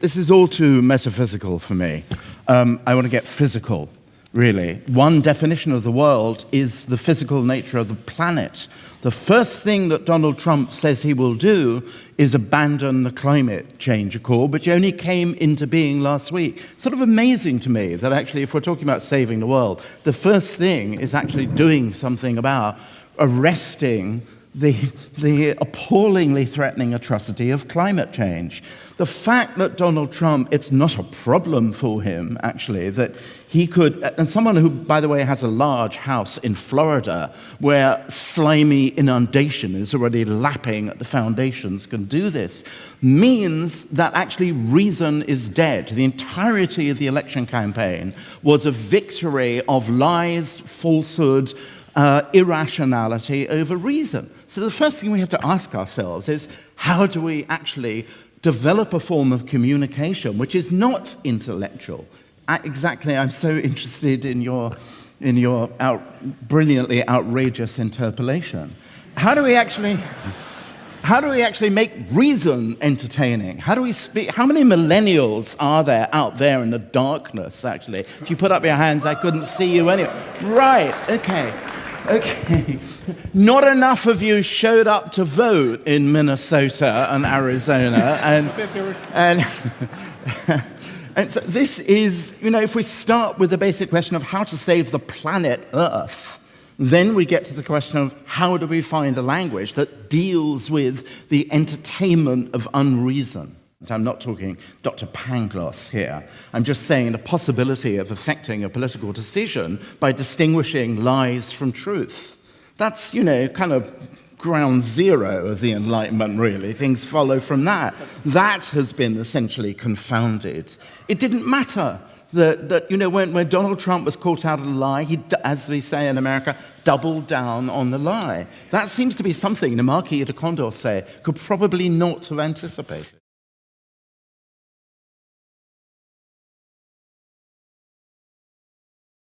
This is all too metaphysical for me. Um, I want to get physical, really. One definition of the world is the physical nature of the planet. The first thing that Donald Trump says he will do is abandon the climate change accord, which only came into being last week. Sort of amazing to me that actually, if we're talking about saving the world, the first thing is actually doing something about arresting the, the appallingly threatening atrocity of climate change. The fact that Donald Trump, it's not a problem for him, actually, that he could, and someone who, by the way, has a large house in Florida where slimy inundation is already lapping at the foundations, can do this, means that actually reason is dead. The entirety of the election campaign was a victory of lies, falsehood, uh, irrationality over reason. So the first thing we have to ask ourselves is, how do we actually develop a form of communication which is not intellectual? I, exactly, I'm so interested in your, in your out, brilliantly outrageous interpolation. How do we actually... How do we actually make reason entertaining? How do we speak? How many millennials are there out there in the darkness, actually? If you put up your hands, I couldn't see you anyway. Right, okay. Okay. Not enough of you showed up to vote in Minnesota and Arizona. And, and, and so this is, you know, if we start with the basic question of how to save the planet Earth, then we get to the question of how do we find a language that deals with the entertainment of unreason. I'm not talking Dr. Pangloss here. I'm just saying the possibility of affecting a political decision by distinguishing lies from truth. That's, you know, kind of ground zero of the Enlightenment, really. Things follow from that. That has been essentially confounded. It didn't matter that, that you know, when, when Donald Trump was caught out of the lie, he, as they say in America, doubled down on the lie. That seems to be something the Marquis de Condorcet could probably not have anticipated.